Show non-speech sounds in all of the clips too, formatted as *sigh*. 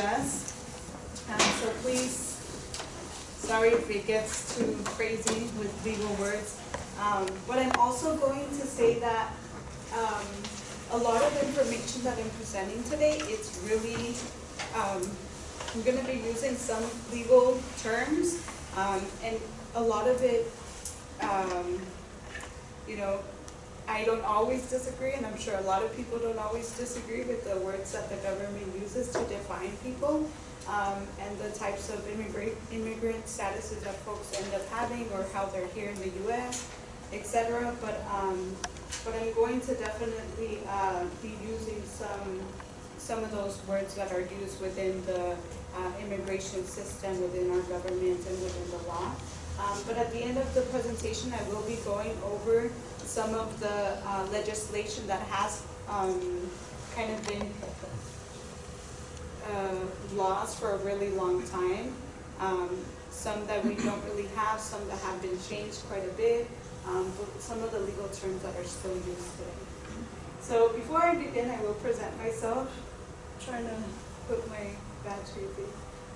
U.S. Um, so please, sorry if it gets too crazy with legal words. Um, but I'm also going to say that um, a lot of information that I'm presenting today, it's really, um, I'm going to be using some legal terms, um, and a lot of it, um, you know, I don't always disagree, and I'm sure a lot of people don't always disagree with the words that the government uses to define people, um, and the types of immigrant, immigrant statuses that folks end up having, or how they're here in the U.S., etc. But um, but I'm going to definitely uh, be using some some of those words that are used within the uh, immigration system, within our government, and within the law. Um, but at the end of the presentation, I will be going over some of the uh, legislation that has um, kind of been uh, for a really long time. Um, some that we don't really have, some that have been changed quite a bit, um, but some of the legal terms that are still used today. So before I begin, I will present myself. I'm trying to put my badge here.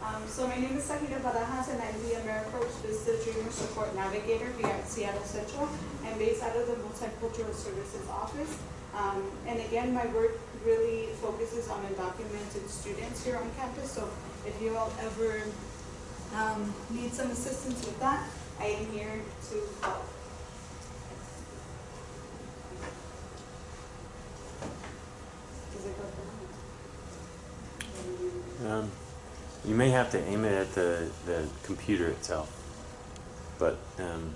Um, so my name is Sahira Barajas and I'm the AmeriCorps Vista Dreamer Support Navigator here at Seattle Central. I'm based out of the Multicultural Services Office. Um, and again, my work really focuses on undocumented students here on campus. So if you all ever um, need some assistance with that, I am here to help. Does it go through? Um, you may have to aim it at the, the computer itself, but um.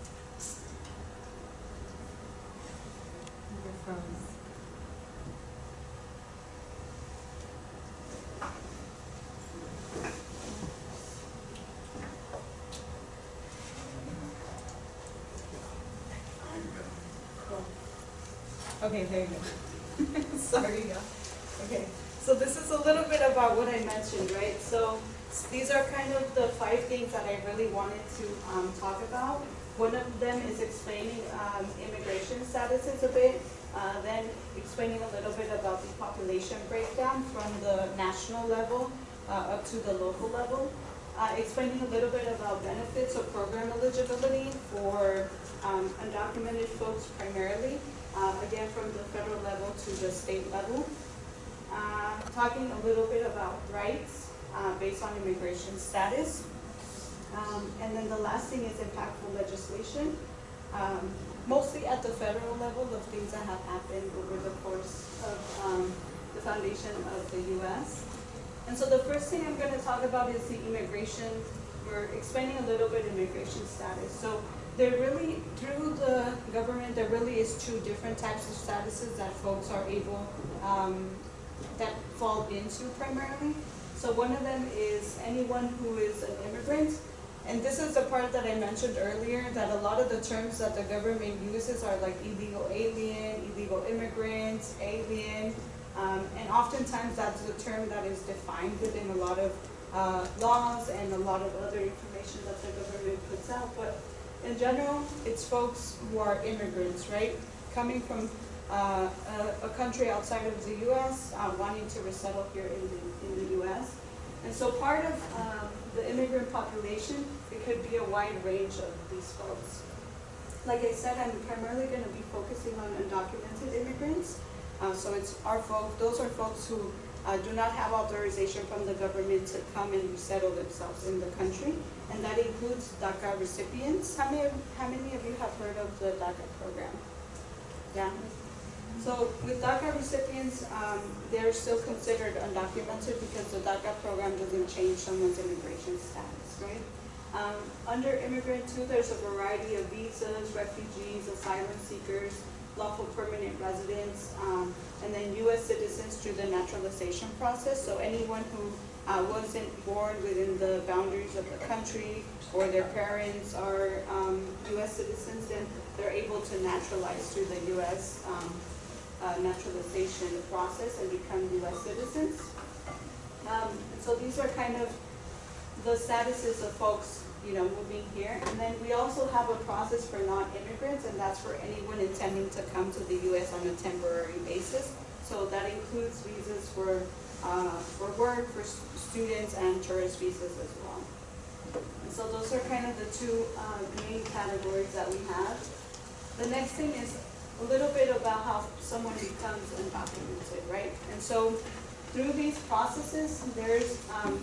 Okay, there you go. Sorry, yeah. Okay, so this is a little bit about what I mentioned, right? So s- these are kind of the five things that I really wanted to um, talk about. One of them is explaining um, immigration statuses a bit, uh, then explaining a little bit about the population breakdown from the national level uh, up to the local level. Uh, explaining a little bit about benefits of program eligibility for um, undocumented folks primarily, uh, again from the federal level to the state level. Uh, talking a little bit about rights uh, based on immigration status. Um, and then the last thing is impactful legislation, um, mostly at the federal level of things that have happened over the course of um, the foundation of the U.S. And so the first thing I'm going to talk about is the immigration. We're explaining a little bit immigration status. So there really, through the government, there really is two different types of statuses that folks are able, um, that fall into primarily. So one of them is anyone who is an immigrant. And this is the part that I mentioned earlier, that a lot of the terms that the government uses are like illegal alien, illegal immigrant, alien. Um, and oftentimes that's the term that is defined within a lot of uh, laws and a lot of other information that the government puts out. But in general, it's folks who are immigrants, right? Coming from uh, a, a country outside of the U.S., uh, wanting to resettle here in the, in the U.S. And so part of um, the immigrant population, it could be a wide range of these folks. Like I said, I'm primarily going to be focusing on undocumented immigrants. Uh, so it's our folks, those are folks who uh, do not have authorization from the government to come and resettle themselves in the country. And that includes DACA recipients. How many, how many of you have heard of the DACA program? Yeah. So with DACA recipients, um, they're still considered undocumented because the DACA program doesn't change someone's immigration status, right? Um, under immigrant too, there's a variety of visas, refugees, asylum seekers, lawful permanent residents, um, and then U.S. citizens through the naturalization process. So anyone who uh, wasn't born within the boundaries of the country or their parents are um, U.S. citizens, then they're able to naturalize through the U.S. Uh, naturalization process and become U.S. citizens. Um, and so these are kind of the statuses of folks, you know, moving here. And then we also have a process for non-immigrants, and that's for anyone intending to come to the U.S. on a temporary basis. So that includes visas for uh, for work, for students, and tourist visas as well. And so those are kind of the two uh, main categories that we have. The next thing is a little bit about how someone becomes undocumented, right? And so through these processes, there's, um,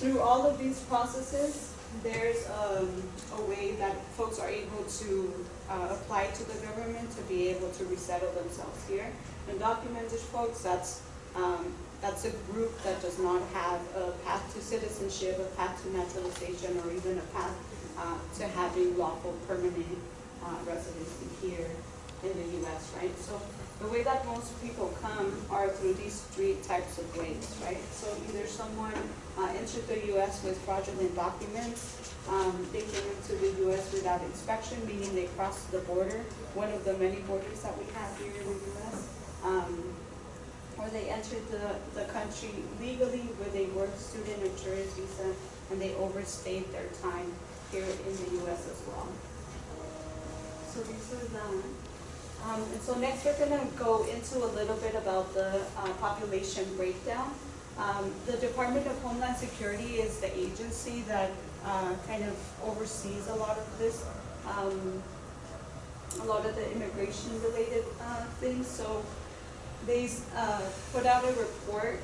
through all of these processes, there's um, a way that folks are able to uh, apply to the government to be able to resettle themselves here. Undocumented folks, that's, um, that's a group that does not have a path to citizenship, a path to naturalization, or even a path uh, to having lawful permanent uh, residency here in the US, right? So the way that most people come are through these three types of ways, right? So either someone uh, entered the US with fraudulent documents, um, they came into the US without inspection, meaning they crossed the border, one of the many borders that we have here in the US. Um, or they entered the, the country legally with a work student or tourist visa, and they overstayed their time here in the US as well. So these are the, um, and so next we're gonna go into a little bit about the, uh, population breakdown. Um, the Department of Homeland Security is the agency that, uh, kind of oversees a lot of this, um, a lot of the immigration related, uh, things, so they, uh, put out a report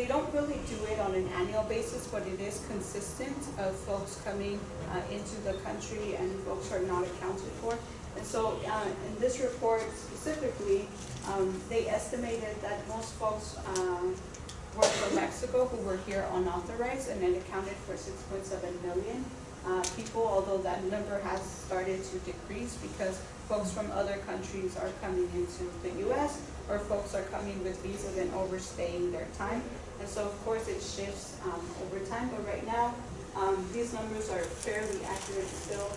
they don't really do it on an annual basis, but it is consistent of folks coming uh, into the country and folks who are not accounted for. And so uh, in this report specifically, um, they estimated that most folks um, were from Mexico who were here unauthorized and it accounted for 6.7 million uh, people, although that number has started to decrease because folks from other countries are coming into the US or folks are coming with visas and overstaying their time. And so of course it shifts um, over time, but right now, um, these numbers are fairly accurate still,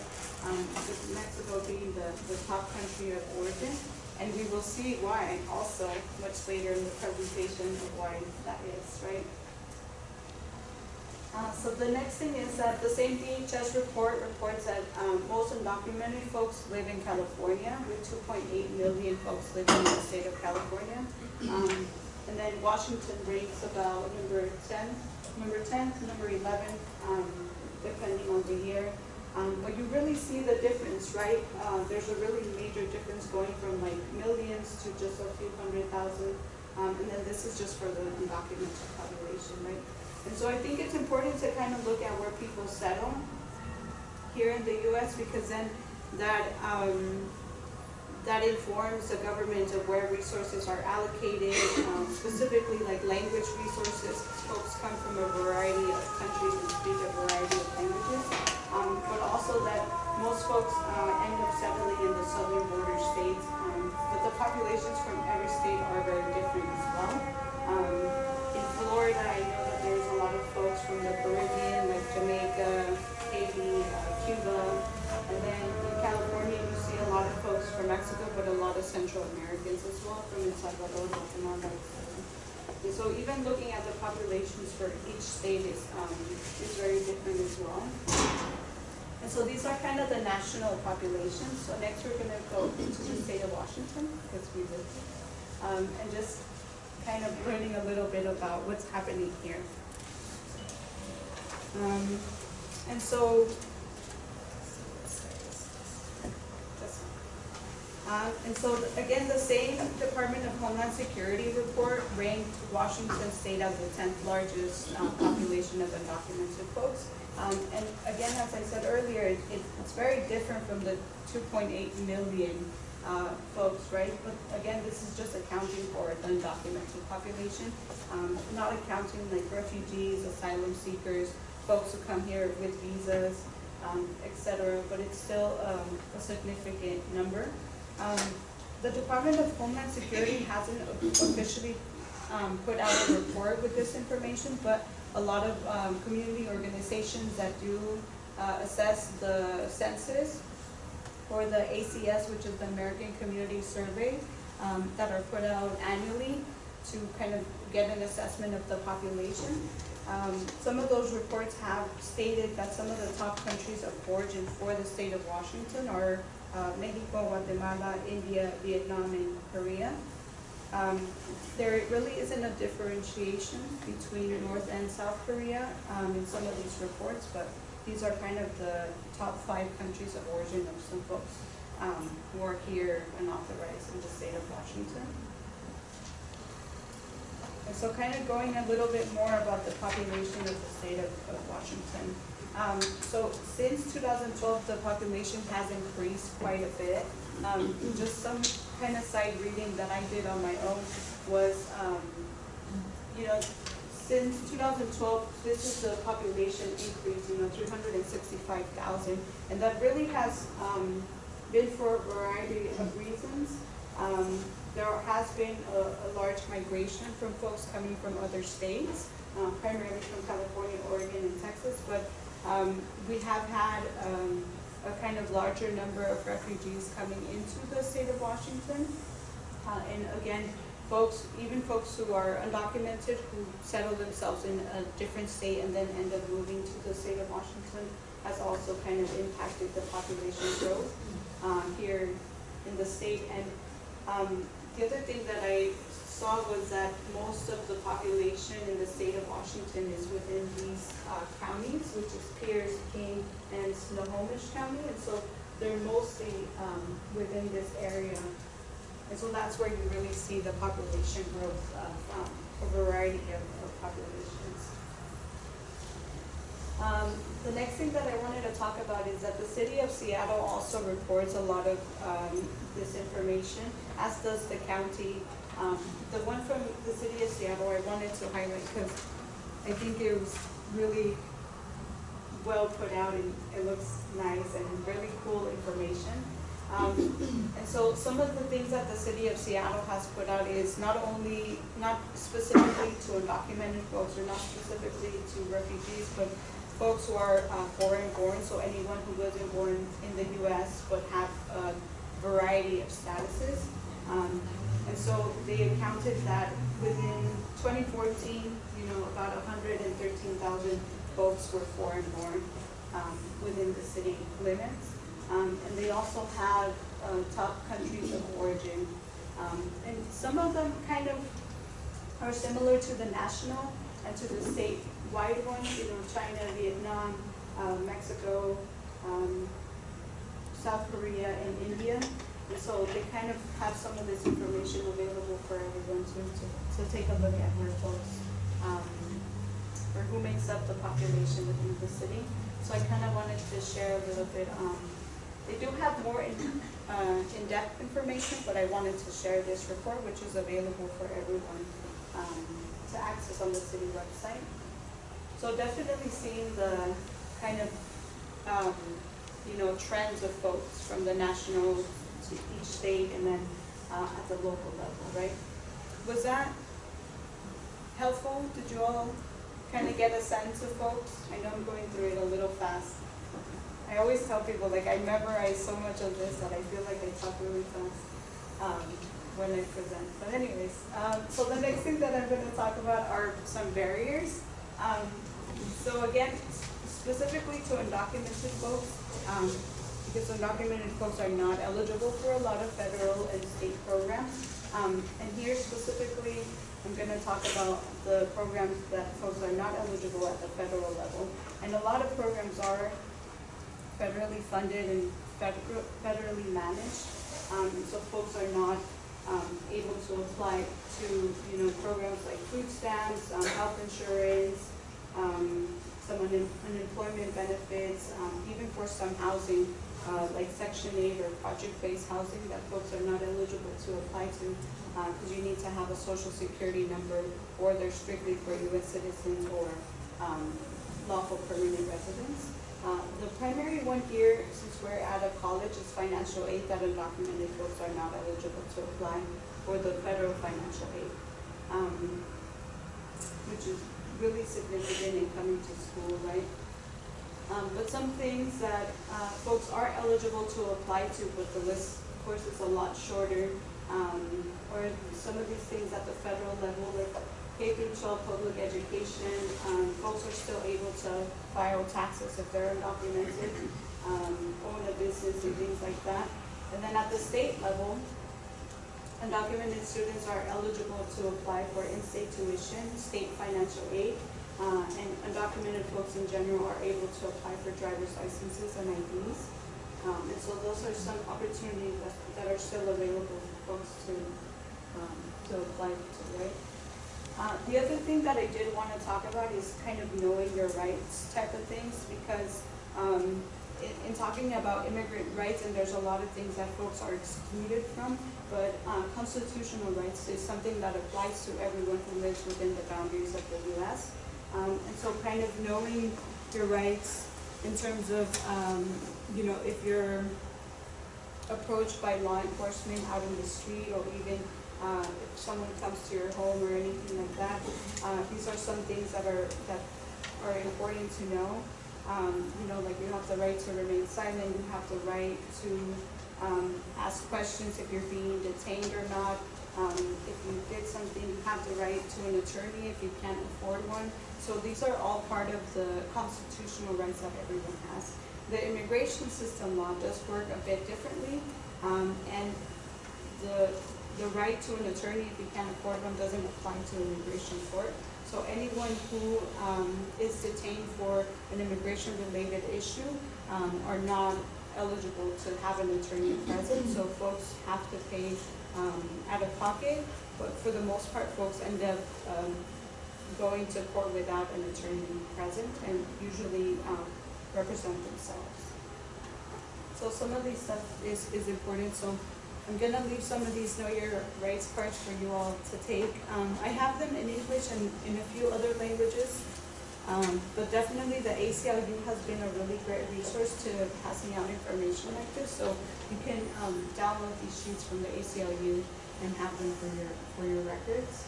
um, with Mexico being the, the top country of origin. And we will see why also much later in the presentation of why that is, right? Uh, so the next thing is that the same DHS report reports that um, most undocumented folks live in California, with 2.8 million folks living in the state of California. Um, and then Washington ranks about number 10, number 10, to number 11, um, depending on the year. Um, but you really see the difference, right? Uh, there's a really major difference going from like millions to just a few hundred thousand. Um, and then this is just for the undocumented population, right? And so I think it's important to kind of look at where people settle here in the US because then that, um, that informs the government of where resources are allocated, um, specifically like language resources. Folks come from a variety of countries and speak a variety of languages. Um, but also that most folks uh, end up settling in the southern border states. Um, but the populations from every state are very different as well. Um, in Florida, I from the Caribbean, like Jamaica, Haiti, uh, Cuba. And then in California, you see a lot of folks from Mexico, but a lot of Central Americans as well, from El Salvador, Guatemala. And so even looking at the populations for each state is, um, is very different as well. And so these are kind of the national populations. So next we're gonna go into the state of Washington, because we live. Um, and just kind of learning a little bit about what's happening here. Um, and so Uh, and so, again, the same Department of Homeland Security report ranked Washington State as the tenth largest uh, population of undocumented folks. Um, and again, as I said earlier, it, it- it's very different from the two point eight million uh, folks, right? But again, this is just accounting for the undocumented population, um, not accounting like refugees, asylum seekers, folks who come here with visas, um, et cetera, but it's still um, a significant number. Um, The Department of Homeland Security hasn't officially um, put out a report with this information, but a lot of um, community organizations that do uh, assess the census or the ACS, which is the American Community Survey, um, that are put out annually to kind of get an assessment of the population. Um, Some of those reports have stated that some of the top countries of origin for the state of Washington are uh, Mexico, Guatemala, India, Vietnam, and Korea. Um, there really isn't a differentiation between North and South Korea, um, in some of these reports, but these are kind of the top five countries of origin of some folks, um, who are here and authorized in the state of Washington. And so kind of going a little bit more about the population of the state of, of Washington. Um, so since two thousand twelve, the population has increased quite a bit. Um, just some kind of side reading that I did on my own was, um, you know, since two thousand twelve, this is the population increase, you know, three hundred and that really has, um, been for a variety of reasons. There has been a, a large migration from folks coming from other states, uh, primarily from California, Oregon, and Texas, but, um, we have had, um, a kind of larger number of refugees coming into the state of Washington. Uh, and again, folks, even folks who are undocumented, who settle themselves in a different state and then end up moving to the state of Washington, has also kind of impacted the population growth, um, here in the state. And, um, the other thing that I saw was that most of the population in the state of Washington is within these, uh, counties, which is Pierce, King, and Snohomish County, and so they're mostly, um, within this area. And so that's where you really see the population growth of, um, a variety of, of populations. Um, the next thing that I wanted to talk about is that the city of Seattle also reports a lot of, um, this information, as does the county. Um, the one from the city of Seattle, I wanted to highlight because I think it was really well put out and it looks nice and really cool information. Um, and so some of the things that the city of Seattle has put out is not only, not specifically to undocumented folks or not specifically to refugees, but folks who are uh, foreign born, so anyone who wasn't born in the US but have a variety of statuses. Um, and so they accounted that within twenty fourteen, you know, about hundred and thirteen thousand folks were foreign born, um, within the city limits. Um, and they also have, uh, top countries of origin. Um, and some of them kind of are similar to the national and to the statewide ones, you know, China, Vietnam, uh, Mexico, um, South Korea, and India. So they kind of have some of this information available for everyone to, to, to take a look at where folks, um, or who makes up the population within the city. So I kind of wanted to share a little bit, um, they do have more in, uh, in-depth information, but I wanted to share this report, which is available for everyone, um, to access on the city website. So definitely seeing the kind of, um, you know, trends of folks from the national each state and then, uh, at the local level, right? Was that helpful? Did you all kind of get a sense of folks? I know I'm going through it a little fast. I always tell people, like, I memorize so much of this that I feel like I talk really fast, um, when I present. But anyways, um, so the next thing that I'm gonna talk about are some barriers. Um, so again, specifically to undocumented folks, um, because undocumented folks are not eligible for a lot of federal and state programs. Um, and here specifically, I'm gonna talk about the programs that folks are not eligible at the federal level. And a lot of programs are federally funded and federally managed. Um, so folks are not, um, able to apply to, you know, programs like food stamps, um, health insurance, un- unemployment benefits, um, even for some housing, uh, like section eight or project-based housing that folks are not eligible to apply to, uh, cause you need to have a social security number, or they're strictly for US citizens or, um, lawful permanent residents. Uh, the primary one here, since we're out of college, is financial aid that undocumented folks are not eligible to apply for the federal financial aid. Um, which is really significant in coming to school, right? Um, but some things that, uh, folks are eligible to apply to, but the list, of course, is a lot shorter. Um, or some of these things at the federal level, like K through twelve public education, um, folks are still able to file taxes if they're undocumented, um, own a business and things like that. And then at the state level, undocumented students are eligible to apply for in-state tuition, state financial aid, uh, and undocumented folks in general are able to apply for driver's licenses and IDs. Um, and so those are some opportunities that, that are still available for folks to, um, to apply to, right? Uh, the other thing that I did wanna talk about is kind of knowing your rights type of things, because, um, in, in talking about immigrant rights, and there's a lot of things that folks are excluded from, but, uh, constitutional rights is something that applies to everyone who lives within the boundaries of the US. Um, and so kind of knowing your rights in terms of, um, you know, if you're approached by law enforcement out in the street or even uh, if someone comes to your home or anything like that, uh, these are some things that are, that are important to know. Um, you know, like you have the right to remain silent, you have the right to, um, ask questions if you're being detained or not. Um, if you did something, you have the right to an attorney if you can't afford one. So these are all part of the constitutional rights that everyone has. The immigration system law does work a bit differently, um, and the, the right to an attorney if you can't afford one doesn't apply to immigration court. So anyone who, um, is detained for an immigration-related issue, um, are not eligible to have an attorney present, so folks have to pay, um, out of pocket, but for the most part, folks end up, um, going to court without an attorney present and usually, um, represent themselves. So some of these stuff is, is important, so I'm gonna leave some of these know your rights cards for you all to take. Um, I have them in English and in a few other languages. Um, but definitely the ACLU has been a really great resource to passing out information like this, so you can, um, download these sheets from the ACLU and have them for your, for your records.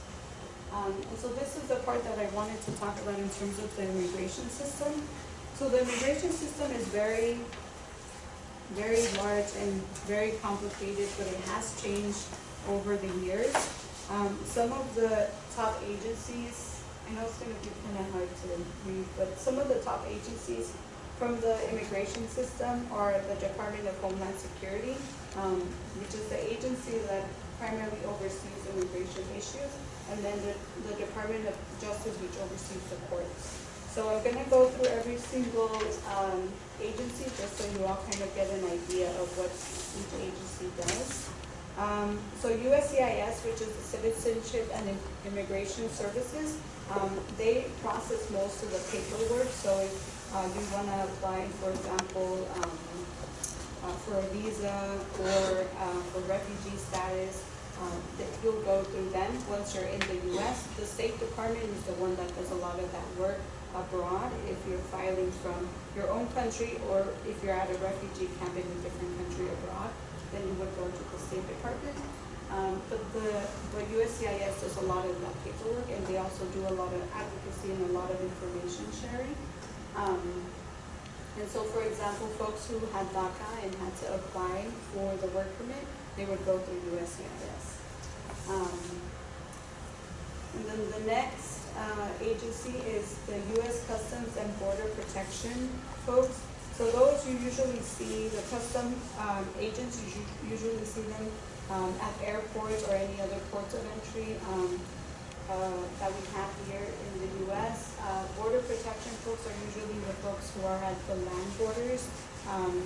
Um, and so this is the part that I wanted to talk about in terms of the immigration system. So the immigration system is very, very large and very complicated, but it has changed over the years. Um, some of the top agencies, I know it's gonna be kinda hard to read, but some of the top agencies from the immigration system are the Department of Homeland Security, um, which is the agency that primarily oversees immigration issues, and then the, the Department of Justice, which oversees the courts. So I'm gonna go through every single, um, agency, just so you all kind of get an idea of what each agency does. Um, so USCIS, which is the Citizenship and Immigration Services, um, they process most of the paperwork, so if, uh, you wanna apply, for example, um, uh, for a visa or, uh, for refugee status, um, you'll go through them once you're in the US. The State Department is the one that does a lot of that work abroad, if you're filing from your own country, or if you're at a refugee camp in a different country abroad, then you would go to the State Department. Um, but the, but USCIS does a lot of that paperwork, and they also do a lot of advocacy and a lot of information sharing. Um, and so, for example, folks who had DACA and had to apply for the work permit, they would go through USCIS. Um, and then the next, uh, agency is the US Customs and Border Protection folks. So those you usually see, the custom, um, agents, you usually see them, um, at airports or any other ports of entry, um, uh, that we have here in the US. Uh, border protection folks are usually the folks who are at the land borders, um,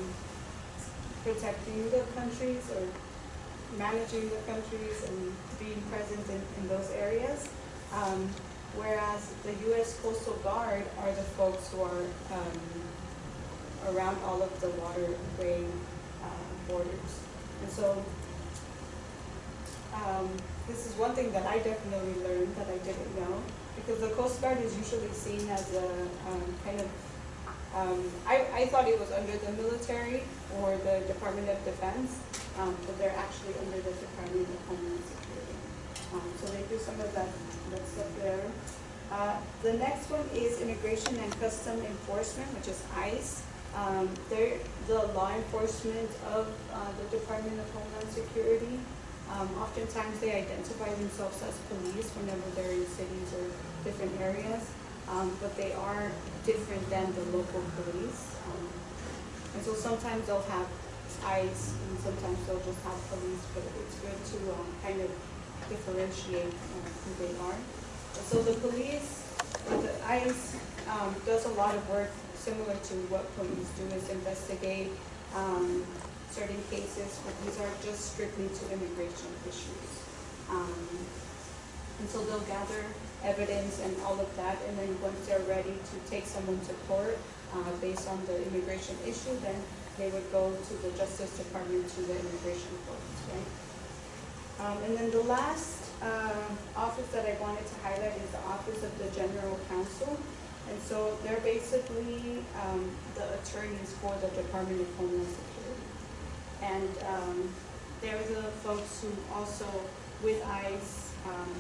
protecting the countries or managing the countries and being present in, in those areas. Um, whereas the US Coastal Guard are the folks who are, um, around all of the waterway, uh, borders. And so, um, this is one thing that I definitely learned that I didn't know, because the Coast Guard is usually seen as a, um, kind of, um, I, I thought it was under the military or the Department of Defense, um, but they're actually under the Department of Homeland Security. Um, so they do some of that, that stuff there. Uh, the next one is Immigration and Custom Enforcement, which is ICE. Um, they're the law enforcement of, uh, the Department of Homeland Security. Um, oftentimes they identify themselves as police whenever they're in cities or different areas, um, but they are different than the local police. Um, and so sometimes they'll have ICE, and sometimes they'll just have police, but it's good to, um, kind of differentiate um, who they are. So the police, the ICE, um, does a lot of work similar to what police do, is investigate, certain cases, but these are just strictly to immigration issues. Um, and so they'll gather evidence and all of that, and then once they're ready to take someone to court, uh, based on the immigration issue, then they would go to the Justice Department, to the immigration court, right? Um, and then the last, uh, office that I wanted to highlight is the Office of the General Counsel. And so they're basically, um, the attorneys for the Department of Homeland Security. And, um, they're the folks who also, with ICE, um,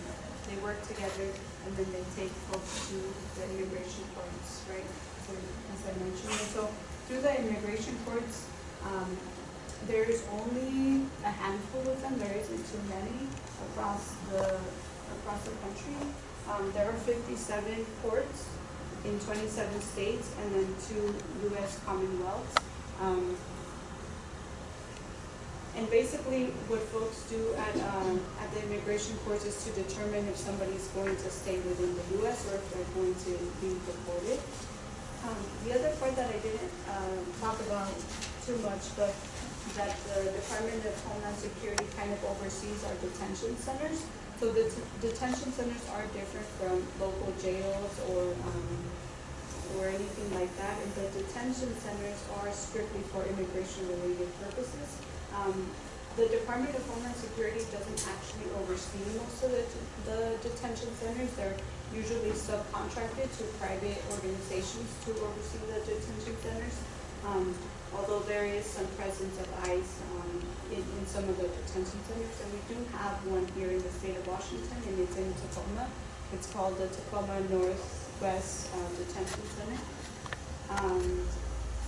they work together and then they take folks to the immigration courts, right? So, as I mentioned, and so through the immigration courts, um, there's only a handful of them, there isn't too many across the, across the country. Um, there are fifty-seven courts in twenty-seven states and then two US Commonwealths. Um, and basically, what folks do at, um, at the immigration courts is to determine if somebody is going to stay within the US or if they're going to be deported. Um, the other part that I didn't, um, talk about too much, but that the Department of Homeland Security kind of oversees our detention centers. So the detention centers are different from local jails or, um, or anything like that. And the detention centers are strictly for immigration related purposes. Um, the Department of Homeland Security doesn't actually oversee most of the, the detention centers. They're usually subcontracted to private organizations to oversee the detention centers. Um, although there is some presence of ICE, um, in, in some of the detention centers. And we do have one here in the state of Washington, and it's in Tacoma. It's called the Tacoma Northwest uh, Detention Center. Um,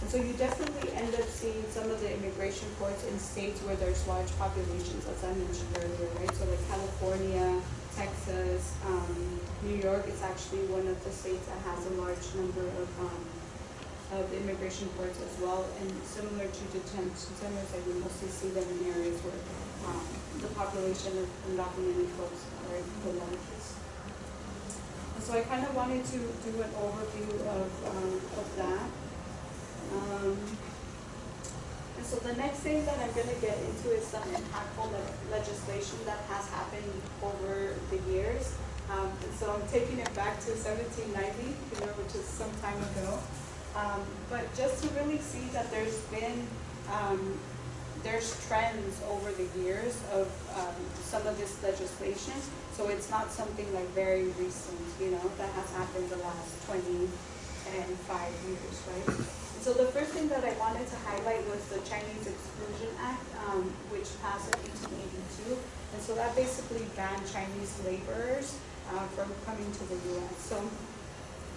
and so you definitely end up seeing some of the immigration courts in states where there's large populations, as I mentioned earlier, right? So like California, Texas, um, New York is actually one of the states that has a large number of, um, of immigration courts as well. And similar to detention centers, like we mostly see them in areas where, um, the population of undocumented folks are the largest. And so I kind of wanted to do an overview of, um, of that. Um, and so the next thing that I'm gonna get into is some impactful le- legislation that has happened over the years. Um, and so I'm taking it back to seventeen ninety, you know, which is some time ago. Um, but just to really see that there's been, um, there's trends over the years of, um, some of this legislation. So it's not something like very recent, you know, that has happened the last twenty and five years, right? So the first thing that I wanted to highlight was the Chinese Exclusion Act, um, which passed in eighteen eighty-two. And so that basically banned Chinese laborers, uh, from coming to the US. So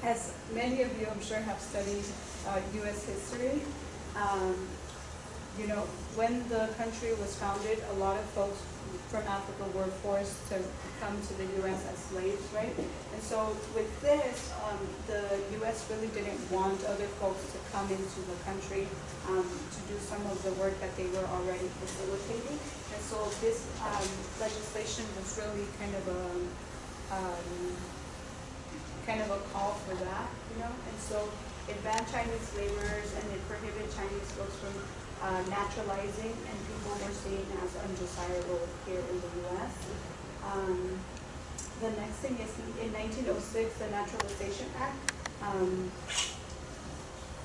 as many of you, I'm sure, have studied, uh, US history, um, you know, when the country was founded, a lot of folks from Africa were forced to come to the US as slaves, right? And so with this, um, the US really didn't want other folks to come into the country, um, to do some of the work that they were already facilitating. And so this, um, legislation was really kind of a, um, kind of a call for that, you know? And so it banned Chinese laborers and it prohibited Chinese folks from uh, naturalizing and people were seen as undesirable here in the US. Um, the next thing is in nineteen oh six, the Naturalization Act, um,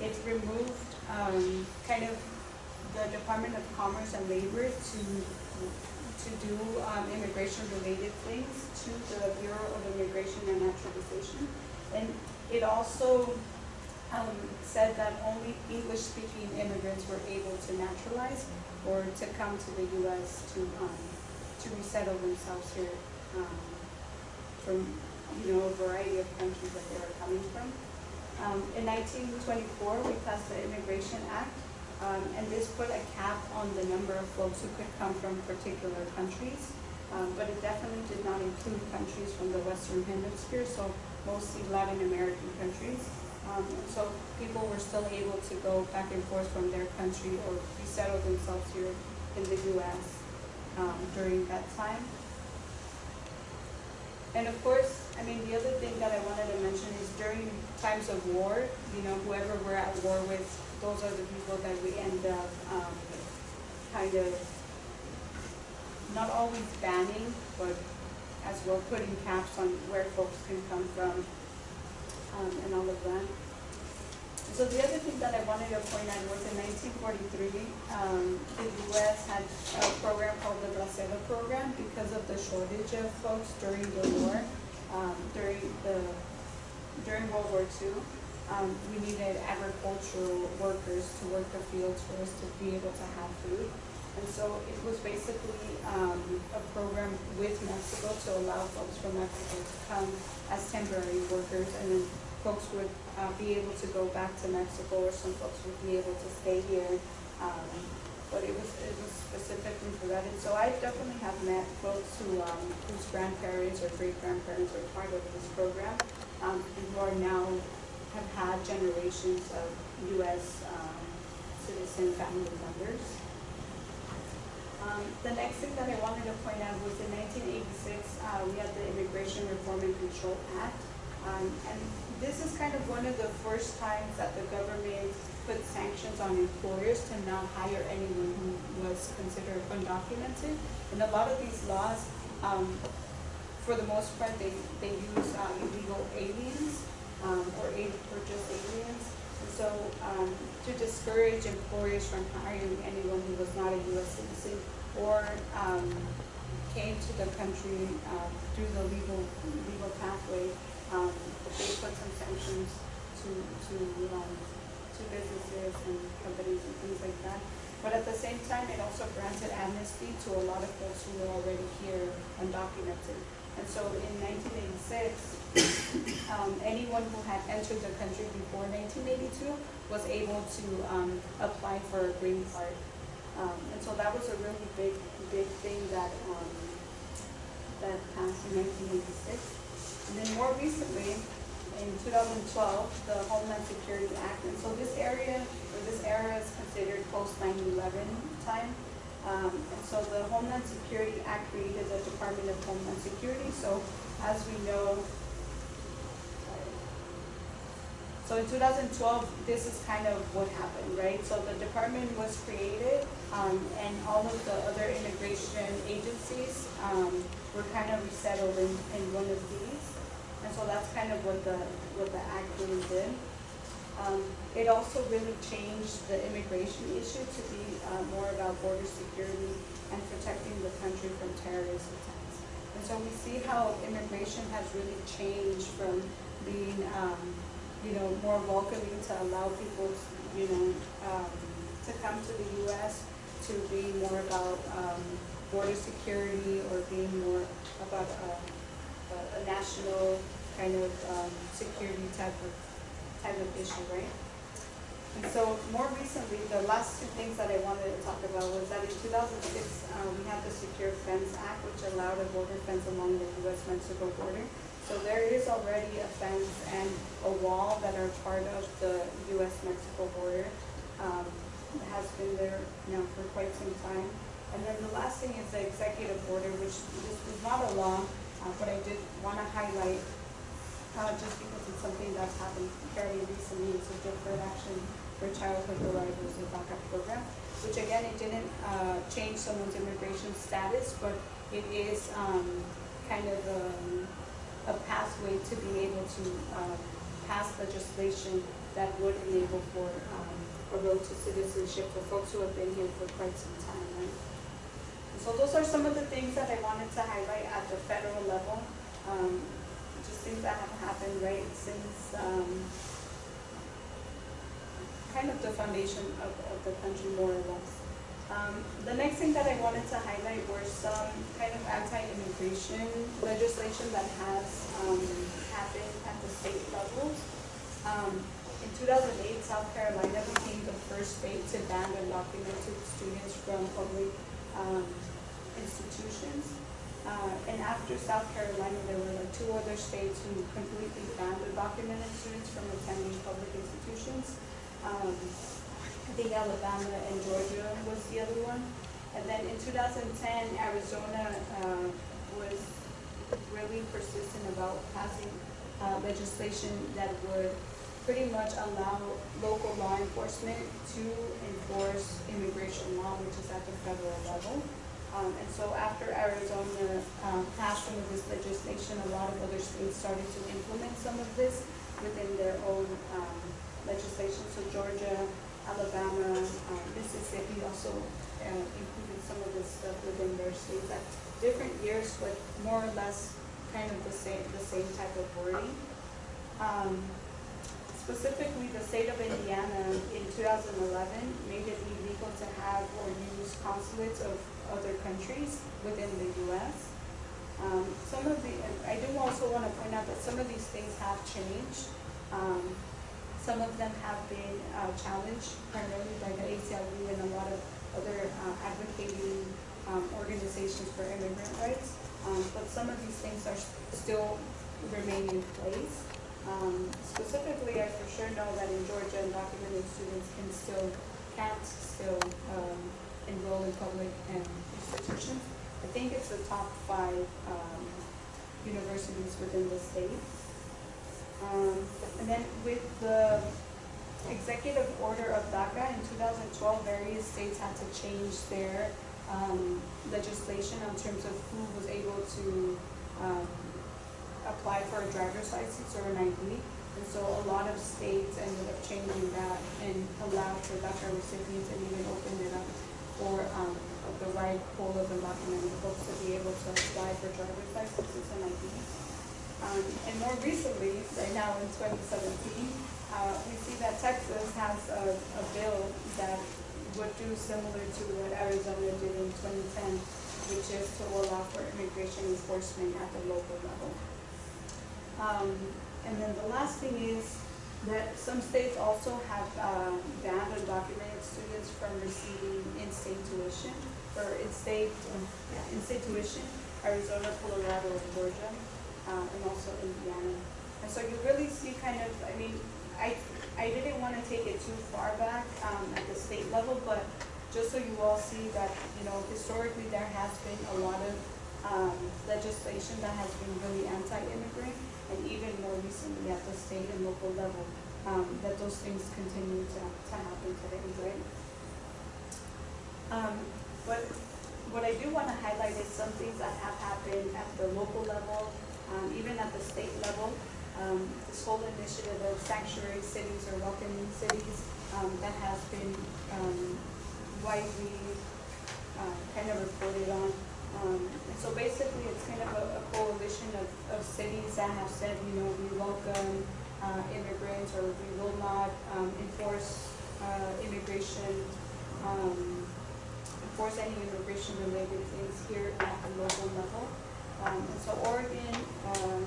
it removed, um, kind of the Department of Commerce and Labor to, to do, um, immigration-related things to the Bureau of Immigration and Naturalization. And it also, um, said that only English-speaking immigrants were able to naturalize or to come to the US to, um, to resettle themselves here, um, from, you know, a variety of countries that they were coming from. Um, in nineteen twenty-four, we passed the Immigration Act, um, and this put a cap on the number of folks who could come from particular countries. Um, but it definitely did not include countries from the Western Hemisphere, so mostly Latin American countries. Um, so people were still able to go back and forth from their country or resettle themselves here in the US, um, during that time. And of course, I mean, the other thing that I wanted to mention is during times of war, you know, whoever we're at war with, those are the people that we end up, um, kind of not always banning, but as well putting caps on where folks can come from, um, and all of that. So the other thing that I wanted to point out was in nineteen forty-three, um, the US had a program called the Bracero Program because of the shortage of folks during the war, um, during the, during World War II. Um, we needed agricultural workers to work the fields for us to be able to have food. And so it was basically, um, a program with Mexico to allow folks from Mexico to come as temporary workers and then folks would, uh, be able to go back to Mexico or some folks would be able to stay here. Um, but it was, it was specifically for that. And so I definitely have met folks who, um, whose grandparents or great grandparents were part of this program, um, and who are now, have had generations of US, um, citizen family members. Um, the next thing that I wanted to point out was in nineteen eighty-six, uh, we had the Immigration Reform and Control Act. Um, and this is kind of one of the first times that the government put sanctions on employers to not hire anyone who was considered undocumented. And a lot of these laws, um, for the most part, they, they use, uh, illegal aliens, um, or aid purchase aliens. And so, um, to discourage employers from hiring anyone who was not a US citizen or, um, came to the country, uh, through the legal, legal pathway, um, but they put some sanctions to, to, um, to businesses and companies and things like that. But at the same time, it also granted amnesty to a lot of folks who were already here undocumented. And so in nineteen eighty-six, *coughs* um, anyone who had entered the country before nineteen eighty-two was able to, um, apply for a green card. Um, and so that was a really big, big thing that, um, that passed in nineteen eighty-six. And then more recently, in two thousand twelve, the Homeland Security Act, and so this area, or this era is considered post 9/11 time. Um, and so the Homeland Security Act created the Department of Homeland Security, so as we know, so in two thousand twelve, this is kind of what happened, right? So the department was created, um, and all of the other immigration agencies, um, were kind of resettled in, in one of these. And so that's kind of what the, what the act really did. Um, it also really changed the immigration issue to be, uh, more about border security and protecting the country from terrorist attacks. And so we see how immigration has really changed from being, um, you know, more welcoming to allow people, you know, um, to come to the US, to being more about, um, border security or being more about, uh, a national kind of, um, security type of, type of issue, right? And so more recently, the last two things that I wanted to talk about was that in two thousand six, uh, we had the Secure Fence Act, which allowed a border fence along the US-Mexico border. So there is already a fence and a wall that are part of the US-Mexico border. Um, it has been there now for quite some time. And then the last thing is the executive order, which this is not a law, uh, but I did wanna highlight, uh, just because it's something that's happened fairly recently, it's a deferred action for childhood arrivals and backup program, which again, it didn't, uh, change someone's immigration status, but it is, um, kind of, um, a pathway to be able to, um, pass legislation that would enable for, um, a road to citizenship for folks who have been here for quite some time, right? So those are some of the things that I wanted to highlight at the federal level, um, things that have happened, right, since, um, kind of the foundation of, of the country more or less. Um, the next thing that I wanted to highlight were some kind of anti-immigration legislation that has, um, happened at the state levels. Um, in two thousand eight, South Carolina became the first state to ban undocumented students from public, um, institutions. Uh, and after South Carolina, there were like two other states who completely banned undocumented students from attending public institutions. Um, I think Alabama and Georgia was the other one. And then in two thousand ten, Arizona, uh, was really persistent about passing, uh, legislation that would pretty much allow local law enforcement to enforce immigration law, which is at the federal level. Um, and so after Arizona, um, passed some of this legislation, a lot of other states started to implement some of this within their own, um, legislation. So Georgia, Alabama, um, Mississippi also, uh, included some of this stuff within their states at different years, but more or less kind of the same, the same type of wording. Um, specifically, the state of Indiana in two thousand eleven made it illegal to have or use consulates of other countries within the US. Um, some of the, I do also wanna point out that some of these things have changed. Um, some of them have been, uh, challenged primarily by the ACLU and a lot of other, uh, advocating, um, organizations for immigrant rights. Um, but some of these things are still remain in place. Um, specifically, I for sure know that in Georgia, undocumented students can still, can't still, um, enroll in public um, institutions. I think it's the top five, um, universities within the state. Um, and then with the executive order of DACA in two thousand twelve, various states had to change their, um, legislation in terms of who was able to, um, apply for a driver's license or an ID. And so a lot of states ended up changing that and allowed for DACA recipients and even opened it up for, um, the right pool of undocumented folks to be able to apply for driver's licenses and IDs. Um, and more recently, right now in twenty seventeen, uh, we see that Texas has a, a bill that would do similar to what Arizona did in twenty ten, which is to allow for immigration enforcement at the local level. Um, and then the last thing is that some states also have, uh, banned undocumented students from receiving in-state tuition, or in-state, yeah, in-state tuition, Arizona, Colorado, and Georgia, uh, and also Indiana. And so you really see kind of, I mean, I, I didn't wanna take it too far back, um, at the state level, but just so you all see that, you know, historically, there has been a lot of, um, legislation that has been really anti-immigrant, and even more recently at the state and local level, um, that those things continue to, to happen today, right? Um, but what I do wanna highlight is some things that have happened at the local level, um, even at the state level. Um, this whole initiative of sanctuary cities or welcoming cities, um, that has been, um, widely, uh, kind of reported on. Um, so basically, it's kind of a, a coalition of, of cities that have said, you know, we welcome, uh, immigrants, or we will not, um, enforce, uh, immigration, um, enforce any immigration related things here at the local level. Um, and so Oregon, um,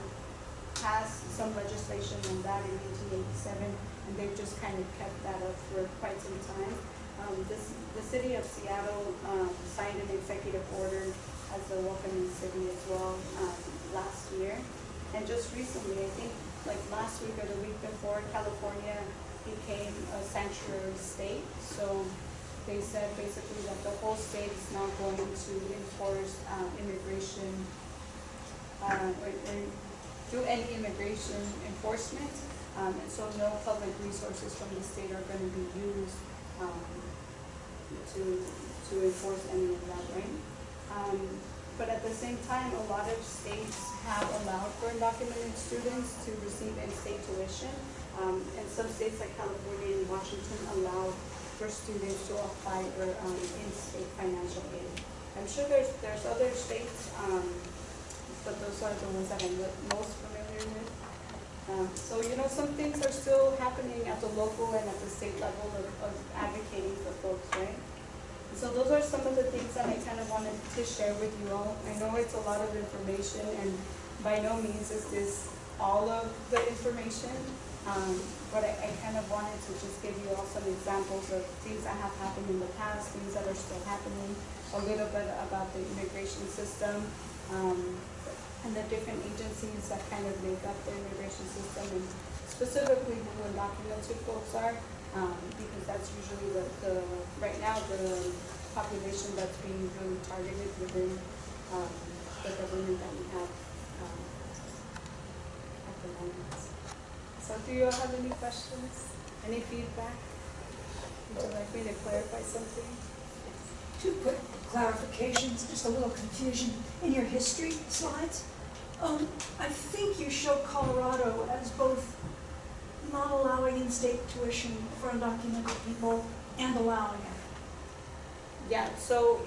passed some legislation on that in eighteen eighty-seven, and they've just kind of kept that up for quite some time. Um, this, the city of Seattle, um, signed an executive order as a welcoming city as well, um, last year. And just recently, I think, like last week or the week before, California became a sanctuary state. So they said basically that the whole state is now going to enforce, um, immigration, uh, or, or do any immigration enforcement. Um, and so no public resources from the state are gonna be used, um, to, to enforce any of that, right? But at the same time, a lot of states have allowed for undocumented students to receive in-state tuition. Um, and some states like California and Washington allow for students to apply for, um, in-state financial aid. I'm sure there's, there's other states, um, but those are the ones that I'm most familiar with. Um, so, you know, some things are still happening at the local and at the state level of, of advocating for folks, right? So those are some of the things that I kind of wanted to share with you all. I know it's a lot of information and by no means is this all of the information. Um, but I, I kind of wanted to just give you all some examples of things that have happened in the past, things that are still happening, a little bit about the immigration system, um, and the different agencies that kind of make up the immigration system and specifically who undocumented folks are, um, because that's usually the, the, right now, the population that's being really targeted within, um, the government that we have, um, at the moment. So do you all have any questions, any feedback? Would you like me to clarify something? Two quick clarifications, just a little confusion. In your history slides, um, I think you show Colorado as both not allowing in-state tuition for undocumented people and allowing it. Yeah, so,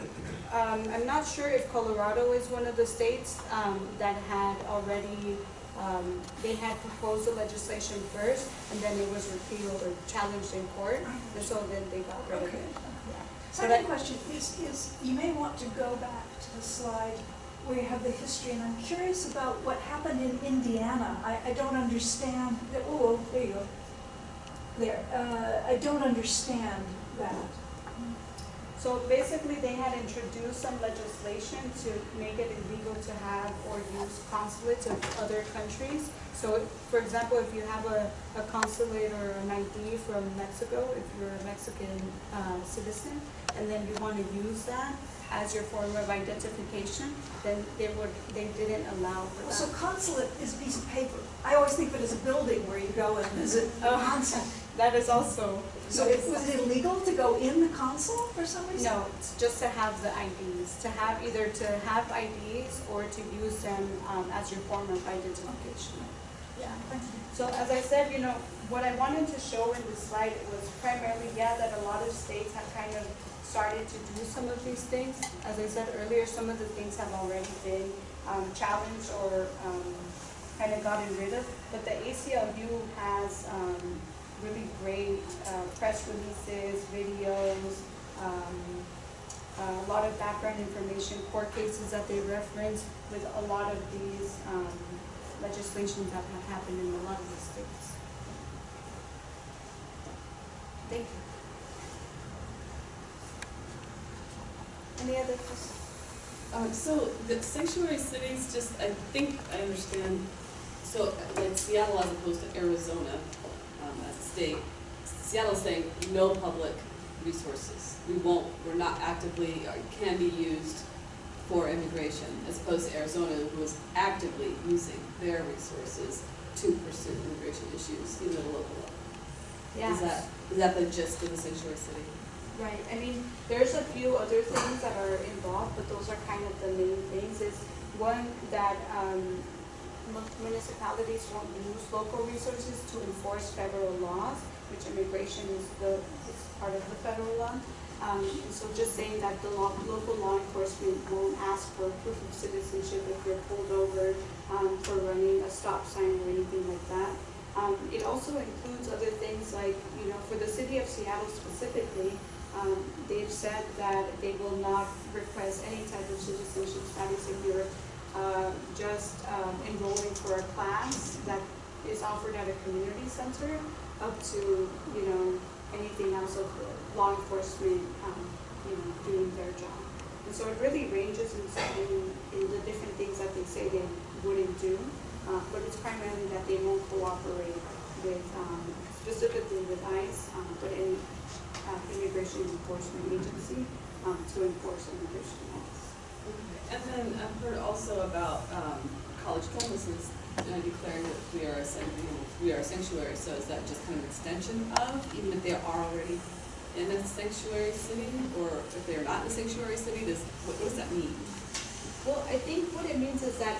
um, I'm not sure if Colorado is one of the states, um, that had already, um, they had proposed the legislation first, and then it was repealed or challenged in court, and so then they got rid of Okay. it. Yeah. So Second that, question is, is you may want to go back to the slide where you have the history, and I'm curious about what happened in Indiana. I, I don't understand, oh, there you go. There, uh, I don't understand that. so basically, they had introduced some legislation to make it illegal to have or use consulates of other countries. So, for example, if you have a, a consulate or an ID from Mexico, if you're a Mexican, uh, citizen, and then you wanna use that as your form of identification, then they would, they didn't allow for So consulate is a piece of paper. I always think of it as a building where you go and visit the Oh. consul. *laughs* That is also. So it- was it illegal to go in the consul for some reason? No, it's just to have the IDs, to have, either to have IDs or to use them, um, as your form of identification. Yeah. So as I said, you know, what I wanted to show in this slide was primarily, yeah, that a lot of states have kind of started to do some of these things. As I said earlier, some of the things have already been, um, challenged or, um, kind of gotten rid of. But the ACLU has, um, really great, uh, press releases, videos, um, a lot of background information, court cases that they reference with a lot of these, um, legislations that have happened in a lot of the states. Thank you. Any other questions? Um, so the sanctuary cities, just, I think I understand, so like Seattle as opposed to Arizona, um, as a state, Seattle's saying no public resources. We won't, we're not actively, or can be used for immigration, as opposed to Arizona, who is actively using their resources to pursue immigration issues, even at a local level. Is that, is that the gist of the sanctuary city? Right, I mean, there's a few other things that are involved, but those are kind of the main things, is one, that, um, municipalities won't use local resources to enforce federal laws, which immigration is the, is part of the federal law. Um, so just saying that the law, local law enforcement won't ask for proof of citizenship if you're pulled over, um, for running a stop sign or anything like that. Um, it also includes other things like, you know, for the city of Seattle specifically, um, they've said that they will not request any type of citizenship status if you're, uh, just, um, enrolling for a class that is offered at a community center up to, you know, anything else of law enforcement, um, you know, doing their job. And so it really ranges in, in, in the different things that they say they wouldn't do, uh, but it's primarily that they won't cooperate with, um, specifically with ICE, um, but any, uh, immigration enforcement agency, um, to enforce immigration laws. And then I've heard also about um, college campuses uh, declaring that we are a, san- you know, we are a sanctuary, so is that just kind of an extension of, even if they are already in a sanctuary city, or if they're not in a sanctuary city, does, what what does that mean? Well, I think what it means is that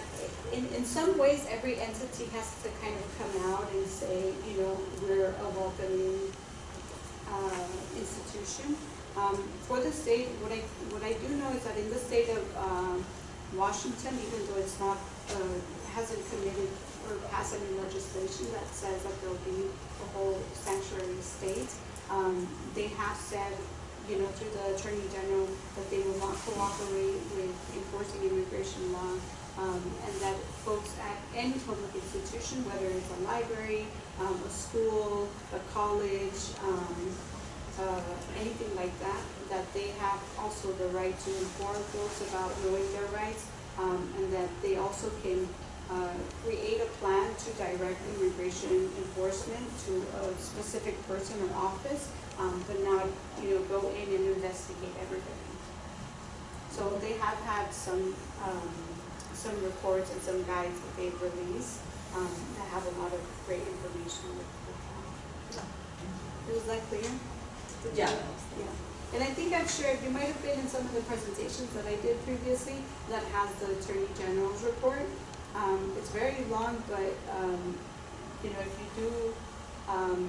in, in some ways, every entity has to kind of come out and say, you know, we're a welcoming, uh, institution. Um, for the state, what I, what I do know is that in the state of, um, Washington, even though it's not, uh, hasn't committed or passed any legislation that says that there'll be a whole sanctuary state, um, they have said, you know, through the Attorney General, that they will not cooperate with enforcing immigration law, um, and that folks at any public institution, whether it's a library, um, a school, a college, um, uh, anything like that, that they have also the right to inform folks about knowing their rights um, and that they also can uh, create a plan to direct immigration enforcement to a specific person or office, um, but not, you know, go in and investigate everybody. So they have had some, um, some reports and some guides that they've released, um, that have a lot of great information with, with that. Was that clear? Yeah. Yeah, and I think I've shared, you might have been in some of the presentations that I did previously that has the Attorney General's report. Um, it's very long, but, um, you know, if you do, um,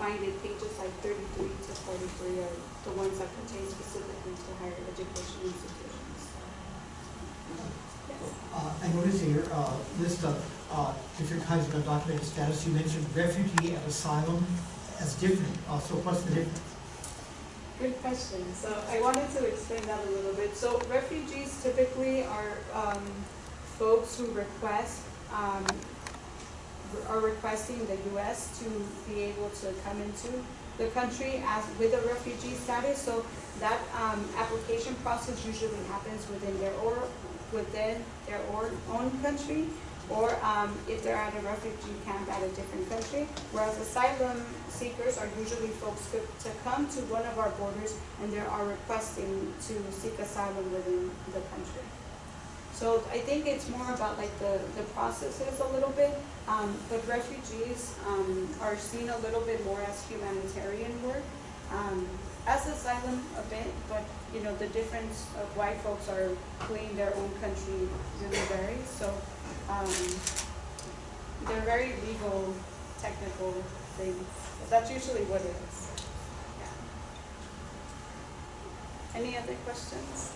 find it, pages like thirty-three to forty-three are the ones that pertain specifically to higher education institutions. Uh, I noticed in your uh, list of uh, different kinds of undocumented status, you mentioned refugee and asylum as different. Uh, So what's the difference? Good question. So I wanted to explain that a little bit. So refugees typically are um, folks who request, um, are requesting the U.S. to be able to come into the country as, with a refugee status. So that um, application process usually happens within their or, within their own country, or um, if they're at a refugee camp at a different country. Whereas asylum seekers are usually folks to, to come to one of our borders and they are requesting to seek asylum within the country. So I think it's more about like the, the processes a little bit, um, but refugees, um, are seen a little bit more as humanitarian work, um, as asylum a bit, but, you know, the difference of why folks are fleeing their own country really varies, so, um, they're very legal, technical things, that's usually what it is, yeah. Any other questions?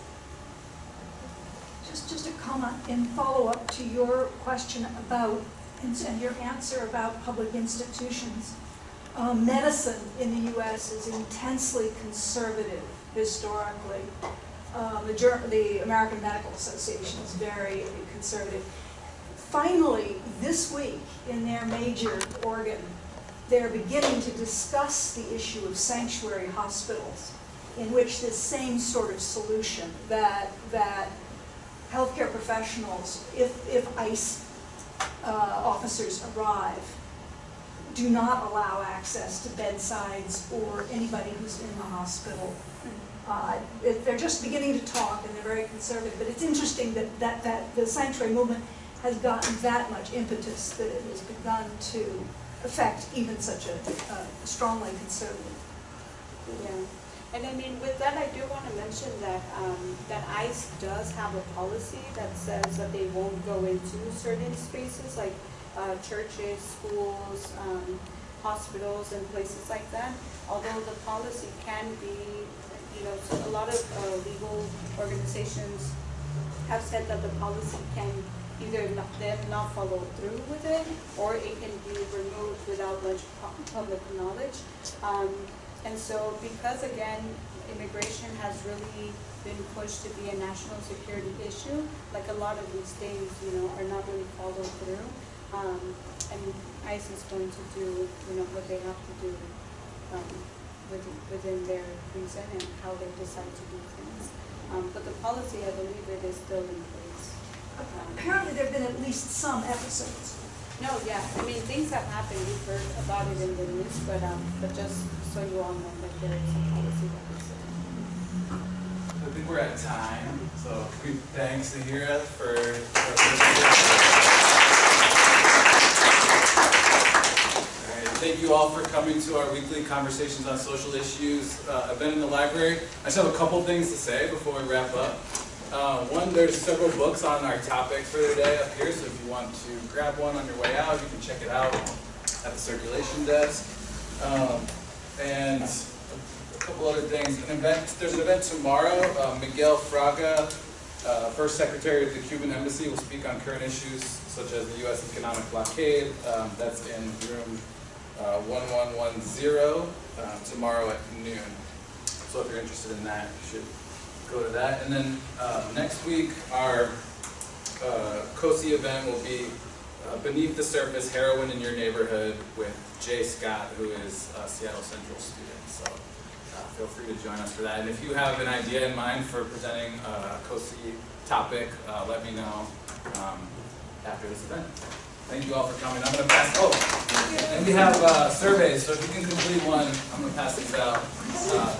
Just, just a comment in follow-up to your question about, and your answer about public institutions. Um, medicine in the US is intensely conservative historically. Uh, the the American Medical Association is very conservative. Finally, this week, in their major organ, they're beginning to discuss the issue of sanctuary hospitals, in which this same sort of solution, that, that healthcare professionals, if, if ICE uh, officers arrive, do not allow access to bedsides or anybody who's in the hospital. Uh, They're just beginning to talk, and they're very conservative, but it's interesting that, that, that the sanctuary movement has gotten that much impetus, that it has begun to affect even such a uh, strongly conservative. Yeah, and I mean, with that, I do want to mention that, um, that ICE does have a policy that says that they won't go into certain spaces, like, uh, churches, schools, um, hospitals and places like that. Although the policy can be, you know, so a lot of, uh, legal organizations have said that the policy can either not, them not follow through with it, or it can be removed without much public knowledge. Um, and so because again, immigration has really been pushed to be a national security issue, like a lot of these things, you know, are not really followed through. Um, and ICE is going to do, you know, what they have to do, um, within, within their reason and how they decide to do things. Um, but the policy, I believe it is still in place. Um, Apparently, there've been at least some episodes. No, yeah, I mean, things have happened, we've heard about it in the news, but, um, but just so you all know that there is a policy that is in. I think we're at time, so we thanks Zahira for. for Thank you all for coming to our weekly conversations on social issues uh, event in the library. I just have a couple things to say before we wrap up. Uh, one, there's several books on our topic for today up here, so if you want to grab one on your way out, you can check it out at the circulation desk. Um, and a couple other things. An event, there's an event tomorrow. Uh, Miguel Fraga, uh, first secretary of the Cuban embassy, will speak on current issues such as the U.S. economic blockade. Um, that's in room uh, 1110 uh, tomorrow at noon. So if you're interested in that, you should go to that. And then uh, next week, our uh, COSI event will be uh, Beneath the Surface, Heroin in Your Neighborhood with Jay Scott, who is a Seattle Central student. So uh, feel free to join us for that. And if you have an idea in mind for presenting a COSI topic, uh, let me know um, after this event. Thank you all for coming. I'm gonna pass, oh, and we have uh, surveys, so if you can complete one, I'm gonna pass these out. uh,